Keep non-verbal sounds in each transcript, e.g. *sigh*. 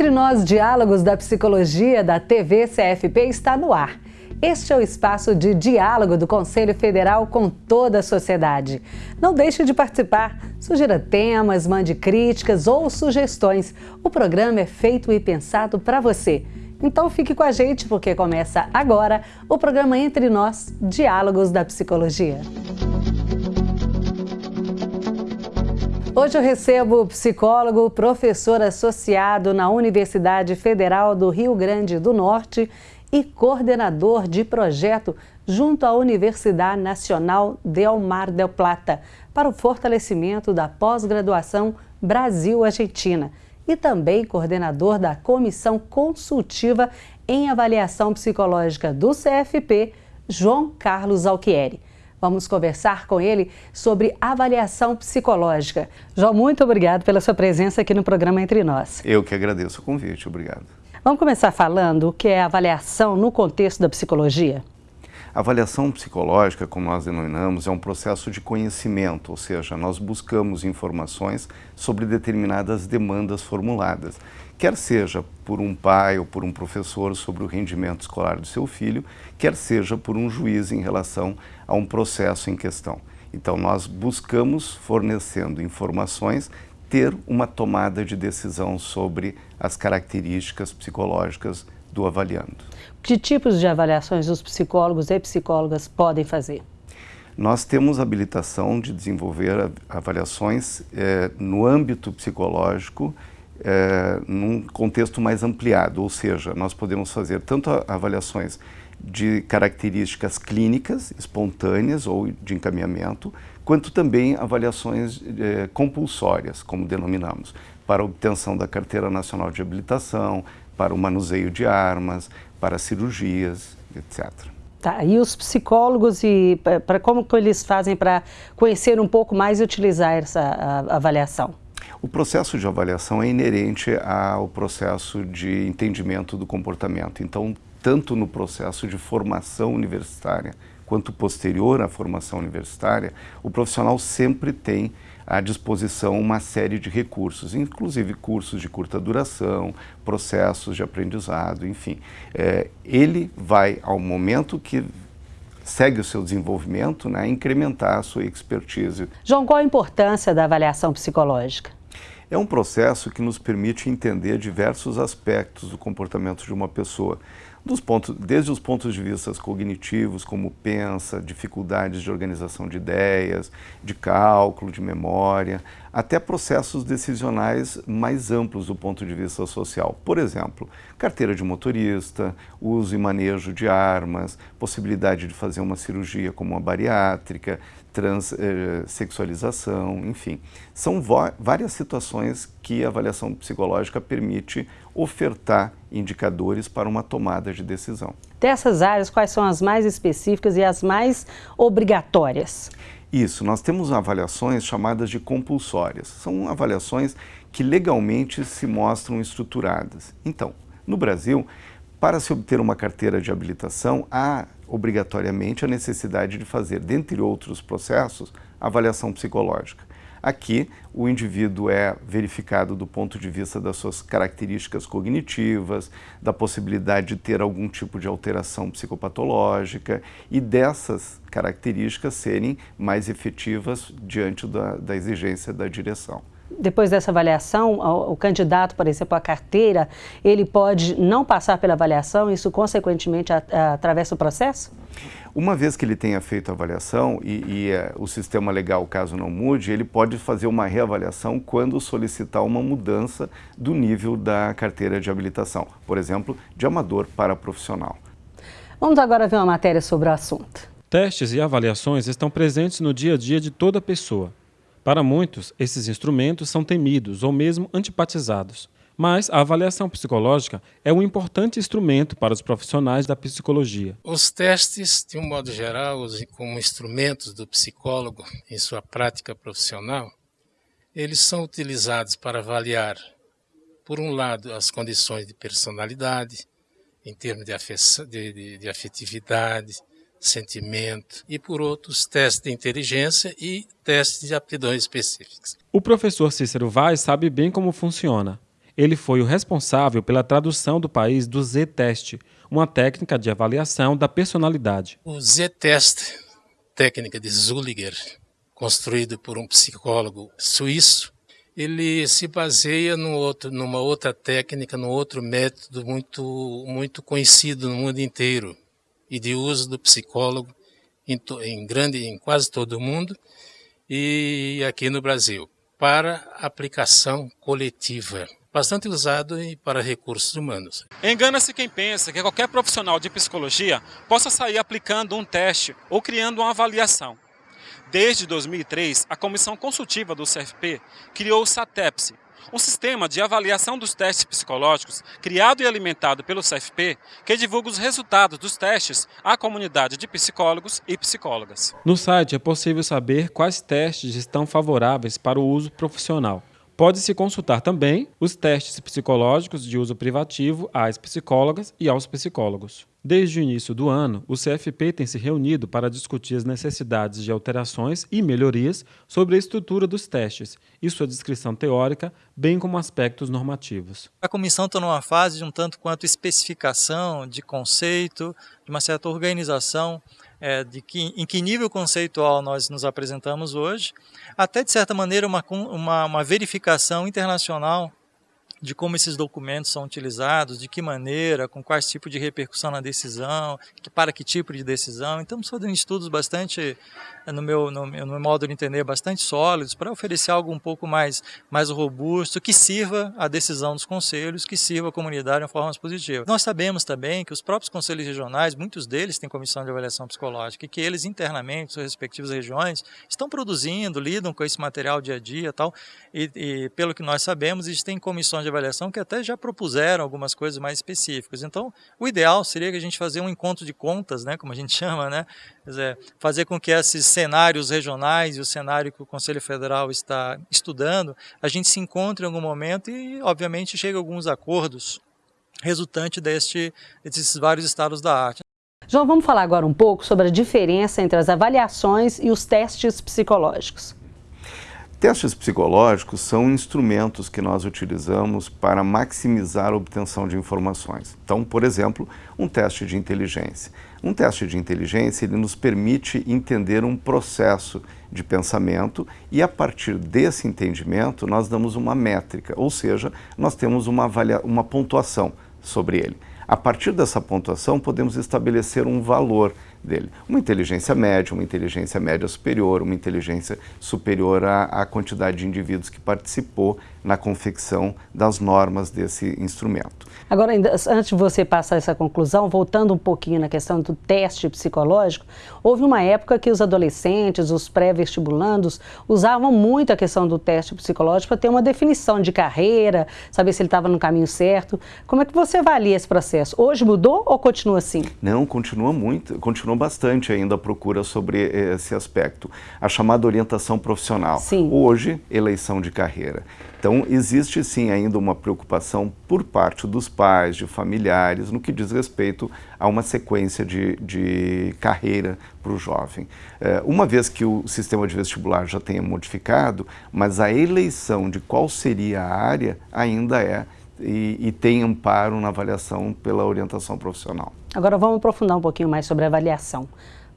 Entre Nós Diálogos da Psicologia da TV CFP está no ar. Este é o espaço de diálogo do Conselho Federal com toda a sociedade. Não deixe de participar. Sugira temas, mande críticas ou sugestões. O programa é feito e pensado para você. Então fique com a gente porque começa agora o programa Entre Nós Diálogos da Psicologia. Hoje eu recebo o psicólogo, professor associado na Universidade Federal do Rio Grande do Norte e coordenador de projeto junto à Universidade Nacional Del Mar del Plata para o fortalecimento da pós-graduação Brasil-Argentina e também coordenador da Comissão Consultiva em Avaliação Psicológica do CFP, João Carlos Alquieri. Vamos conversar com ele sobre avaliação psicológica. João, muito obrigado pela sua presença aqui no programa Entre Nós. Eu que agradeço o convite, obrigado. Vamos começar falando o que é avaliação no contexto da psicologia? Avaliação psicológica, como nós denominamos, é um processo de conhecimento, ou seja, nós buscamos informações sobre determinadas demandas formuladas quer seja por um pai ou por um professor sobre o rendimento escolar do seu filho, quer seja por um juiz em relação a um processo em questão. Então, nós buscamos, fornecendo informações, ter uma tomada de decisão sobre as características psicológicas do avaliando. Que tipos de avaliações os psicólogos e psicólogas podem fazer? Nós temos habilitação de desenvolver avaliações eh, no âmbito psicológico é, num contexto mais ampliado, ou seja, nós podemos fazer tanto avaliações de características clínicas, espontâneas ou de encaminhamento, quanto também avaliações é, compulsórias, como denominamos, para obtenção da Carteira Nacional de Habilitação, para o manuseio de armas, para cirurgias, etc. Tá, e os psicólogos e para como que eles fazem para conhecer um pouco mais e utilizar essa avaliação? O processo de avaliação é inerente ao processo de entendimento do comportamento. Então, tanto no processo de formação universitária quanto posterior à formação universitária, o profissional sempre tem à disposição uma série de recursos, inclusive cursos de curta duração, processos de aprendizado, enfim. É, ele vai, ao momento que segue o seu desenvolvimento, né, incrementar a sua expertise. João, qual a importância da avaliação psicológica? É um processo que nos permite entender diversos aspectos do comportamento de uma pessoa, dos pontos, desde os pontos de vista cognitivos, como pensa, dificuldades de organização de ideias, de cálculo, de memória, até processos decisionais mais amplos do ponto de vista social. Por exemplo, carteira de motorista, uso e manejo de armas, possibilidade de fazer uma cirurgia como uma bariátrica, transexualização, eh, enfim. São várias situações que a avaliação psicológica permite ofertar indicadores para uma tomada de decisão. Dessas áreas, quais são as mais específicas e as mais obrigatórias? Isso, nós temos avaliações chamadas de compulsórias. São avaliações que legalmente se mostram estruturadas. Então, no Brasil, para se obter uma carteira de habilitação, há obrigatoriamente a necessidade de fazer, dentre outros processos, avaliação psicológica. Aqui, o indivíduo é verificado do ponto de vista das suas características cognitivas, da possibilidade de ter algum tipo de alteração psicopatológica e dessas características serem mais efetivas diante da, da exigência da direção depois dessa avaliação, o, o candidato, por exemplo, a carteira, ele pode não passar pela avaliação, isso consequentemente atravessa o processo? Uma vez que ele tenha feito a avaliação e, e é, o sistema legal, caso não mude, ele pode fazer uma reavaliação quando solicitar uma mudança do nível da carteira de habilitação, por exemplo, de amador para profissional. Vamos agora ver uma matéria sobre o assunto. Testes e avaliações estão presentes no dia a dia de toda pessoa. Para muitos, esses instrumentos são temidos ou mesmo antipatizados. Mas a avaliação psicológica é um importante instrumento para os profissionais da psicologia. Os testes, de um modo geral, como instrumentos do psicólogo em sua prática profissional, eles são utilizados para avaliar, por um lado, as condições de personalidade, em termos de, de, de, de afetividade, sentimento e por outros testes de inteligência e testes de aptidões específicas. O professor Cícero Vaz sabe bem como funciona. Ele foi o responsável pela tradução do país do Z-Test, uma técnica de avaliação da personalidade. O Z-Test, técnica de Zulliger, construído por um psicólogo suíço, ele se baseia outro, numa outra técnica, num outro método muito, muito conhecido no mundo inteiro e de uso do psicólogo em, em grande, em quase todo o mundo e aqui no Brasil, para aplicação coletiva bastante usado para recursos humanos. Engana-se quem pensa que qualquer profissional de psicologia possa sair aplicando um teste ou criando uma avaliação. Desde 2003, a Comissão Consultiva do CFP criou o SATEPSE, um sistema de avaliação dos testes psicológicos criado e alimentado pelo CFP que divulga os resultados dos testes à comunidade de psicólogos e psicólogas. No site é possível saber quais testes estão favoráveis para o uso profissional. Pode-se consultar também os testes psicológicos de uso privativo às psicólogas e aos psicólogos. Desde o início do ano, o CFP tem se reunido para discutir as necessidades de alterações e melhorias sobre a estrutura dos testes e sua descrição teórica, bem como aspectos normativos. A comissão está numa fase de um tanto quanto especificação de conceito, de uma certa organização é, de que, em que nível conceitual nós nos apresentamos hoje, até de certa maneira uma, uma, uma verificação internacional de como esses documentos são utilizados, de que maneira, com quais tipo de repercussão na decisão, que, para que tipo de decisão. Então, estamos fazendo estudos bastante, no meu, no, no meu modo de entender, bastante sólidos para oferecer algo um pouco mais, mais robusto, que sirva à decisão dos conselhos, que sirva à comunidade de uma forma positiva. Nós sabemos também que os próprios conselhos regionais, muitos deles têm comissão de avaliação psicológica, e que eles internamente, suas respectivas regiões, estão produzindo, lidam com esse material dia a dia tal, e, e pelo que nós sabemos, eles têm comissões de avaliação que até já propuseram algumas coisas mais específicas. Então, o ideal seria que a gente fazer um encontro de contas, né, como a gente *laughs* chama, né, dizer, fazer com que esses cenários regionais e o cenário que o Conselho Federal está estudando, a gente se encontre em algum momento e, obviamente, chegue a alguns acordos resultante deste, desses vários estados da arte. João, vamos falar agora um pouco sobre a diferença entre as avaliações e os testes psicológicos. Testes psicológicos são instrumentos que nós utilizamos para maximizar a obtenção de informações. Então, por exemplo, um teste de inteligência. Um teste de inteligência ele nos permite entender um processo de pensamento e a partir desse entendimento nós damos uma métrica, ou seja, nós temos uma, uma pontuação sobre ele. A partir dessa pontuação podemos estabelecer um valor dele. Uma inteligência média, uma inteligência média superior, uma inteligência superior à, à quantidade de indivíduos que participou na confecção das normas desse instrumento. Agora, antes de você passar essa conclusão, voltando um pouquinho na questão do teste psicológico, houve uma época que os adolescentes, os pré-vestibulandos, usavam muito a questão do teste psicológico para ter uma definição de carreira, saber se ele estava no caminho certo. Como é que você avalia esse processo? Hoje mudou ou continua assim? Não, continua muito, continua bastante ainda a procura sobre esse aspecto. A chamada orientação profissional. Sim. Hoje, eleição de carreira. Então, existe sim ainda uma preocupação por parte dos pais, de familiares, no que diz respeito a uma sequência de, de carreira para o jovem. É, uma vez que o sistema de vestibular já tenha modificado, mas a eleição de qual seria a área ainda é e, e, tem amparo na avaliação pela orientação profissional. Agora vamos aprofundar um pouquinho mais sobre a avaliação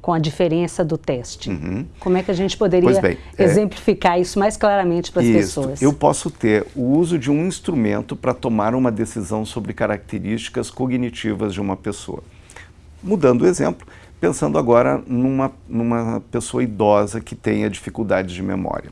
com a diferença do teste. Uhum. Como é que a gente poderia bem, é exemplificar é... isso mais claramente para as pessoas? Eu posso ter o uso de um instrumento para tomar uma decisão sobre características cognitivas de uma pessoa. Mudando o exemplo, pensando agora numa, numa pessoa idosa que tenha dificuldades de memória.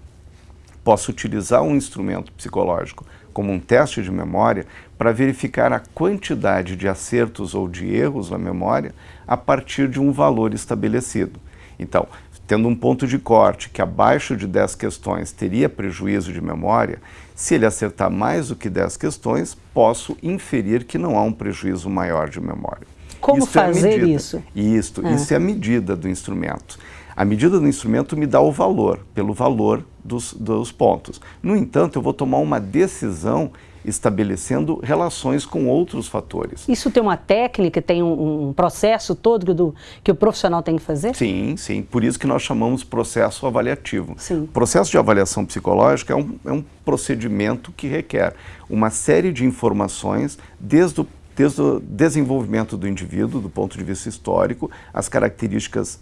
Posso utilizar um instrumento psicológico como um teste de memória para verificar a quantidade de acertos ou de erros na memória a partir de um valor estabelecido. Então, tendo um ponto de corte que abaixo de 10 questões teria prejuízo de memória, se ele acertar mais do que 10 questões, posso inferir que não há um prejuízo maior de memória. Como isso fazer é isso? Isso, ah. isso é a medida do instrumento. A medida do instrumento me dá o valor, pelo valor dos, dos pontos. No entanto, eu vou tomar uma decisão estabelecendo relações com outros fatores. Isso tem uma técnica, tem um, um processo todo do, que o profissional tem que fazer? Sim, sim. Por isso que nós chamamos processo avaliativo. Sim. O processo de avaliação psicológica é um, é um procedimento que requer uma série de informações desde o desde o desenvolvimento do indivíduo, do ponto de vista histórico, as características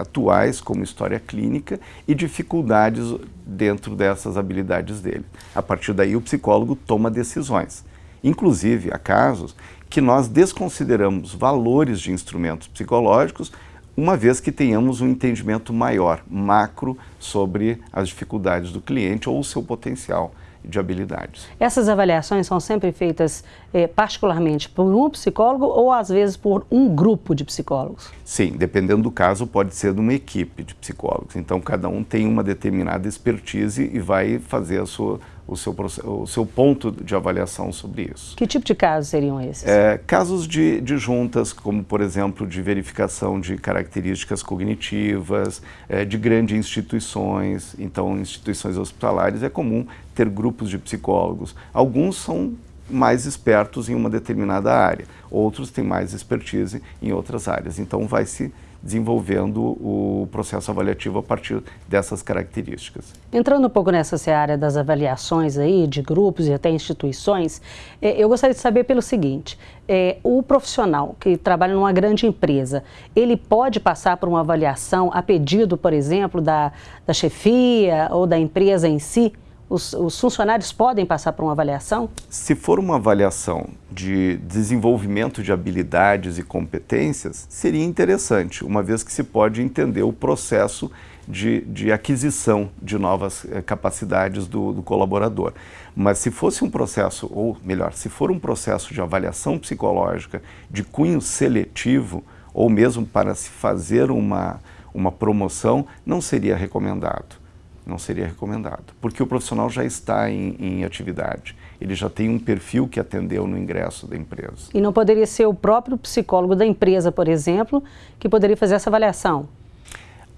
atuais, como história clínica, e dificuldades dentro dessas habilidades dele. A partir daí, o psicólogo toma decisões. Inclusive, há casos que nós desconsideramos valores de instrumentos psicológicos, uma vez que tenhamos um entendimento maior, macro, sobre as dificuldades do cliente ou o seu potencial de habilidades. Essas avaliações são sempre feitas eh, particularmente por um psicólogo ou às vezes por um grupo de psicólogos? Sim, dependendo do caso pode ser de uma equipe de psicólogos. Então cada um tem uma determinada expertise e vai fazer a sua o seu, o seu ponto de avaliação sobre isso. Que tipo de casos seriam esses? É, casos de, de juntas, como por exemplo de verificação de características cognitivas, é, de grandes instituições, então instituições hospitalares é comum ter grupos de psicólogos. Alguns são mais espertos em uma determinada área, outros têm mais expertise em outras áreas. Então vai se desenvolvendo o processo avaliativo a partir dessas características. Entrando um pouco nessa área das avaliações aí, de grupos e até instituições, eh, eu gostaria de saber pelo seguinte, é, o profissional que trabalha numa grande empresa, ele pode passar por uma avaliação a pedido, por exemplo, da, da chefia ou da empresa em si? Os, os, funcionários podem passar por uma avaliação? Se for uma avaliação de desenvolvimento de habilidades e competências, seria interessante, uma vez que se pode entender o processo de, de aquisição de novas eh, capacidades do, do colaborador. Mas se fosse um processo, ou melhor, se for um processo de avaliação psicológica de cunho seletivo, ou mesmo para se fazer uma, uma promoção, não seria recomendado não seria recomendado, porque o profissional já está em, em, atividade, ele já tem um perfil que atendeu no ingresso da empresa. E não poderia ser o próprio psicólogo da empresa, por exemplo, que poderia fazer essa avaliação?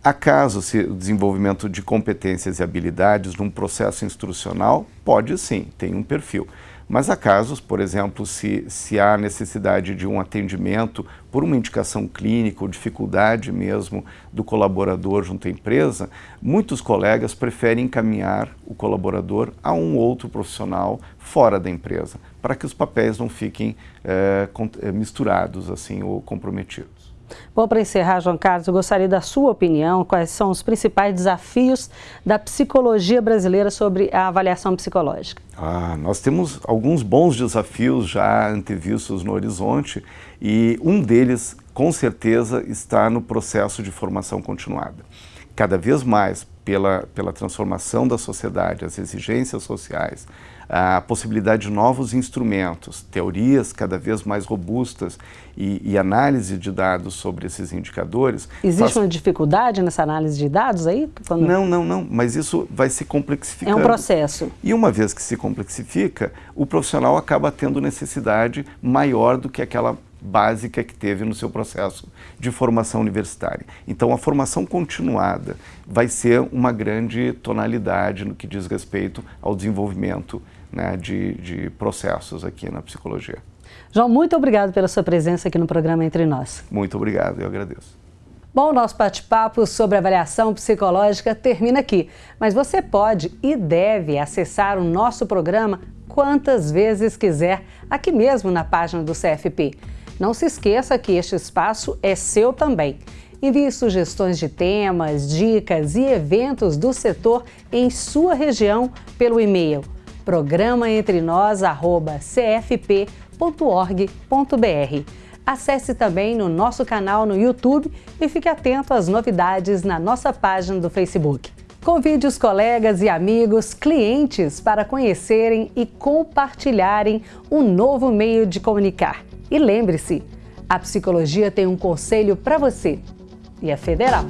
Acaso se o desenvolvimento de competências e habilidades num processo instrucional, pode sim, tem um perfil. Mas há casos, por exemplo, se, se há necessidade de um atendimento por uma indicação clínica ou dificuldade mesmo do colaborador junto à empresa, muitos colegas preferem encaminhar o colaborador a um outro profissional fora da empresa, para que os papéis não fiquem é, misturados assim ou comprometidos. Bom, para encerrar, João Carlos, eu gostaria da sua opinião, quais são os principais desafios da psicologia brasileira sobre a avaliação psicológica? Ah, nós temos alguns bons desafios já antevistos no horizonte e um deles, com certeza, está no processo de formação continuada. Cada vez mais, pela, pela transformação da sociedade, as exigências sociais, a possibilidade de novos instrumentos, teorias cada vez mais robustas e, e análise de dados sobre esses indicadores. Existe faz... uma dificuldade nessa análise de dados aí? Quando... Não, não, não, mas isso vai se complexificando. É um processo. E uma vez que se complexifica, o profissional acaba tendo necessidade maior do que aquela básica que teve no seu processo de formação universitária. Então, a formação continuada vai ser uma grande tonalidade no que diz respeito ao desenvolvimento né, de, de processos aqui na psicologia. João, muito obrigado pela sua presença aqui no programa Entre Nós. Muito obrigado, eu agradeço. Bom, o nosso bate-papo sobre avaliação psicológica termina aqui, mas você pode e deve acessar o nosso programa quantas vezes quiser, aqui mesmo na página do CFP. Não se esqueça que este espaço é seu também. Envie sugestões de temas, dicas e eventos do setor em sua região pelo e-mail programaentrenós@cfp.org.br. Acesse também no nosso canal no YouTube e fique atento às novidades na nossa página do Facebook. Convide os colegas e amigos, clientes para conhecerem e compartilharem um novo meio de comunicar. E lembre-se, a psicologia tem um conselho para você e é federal.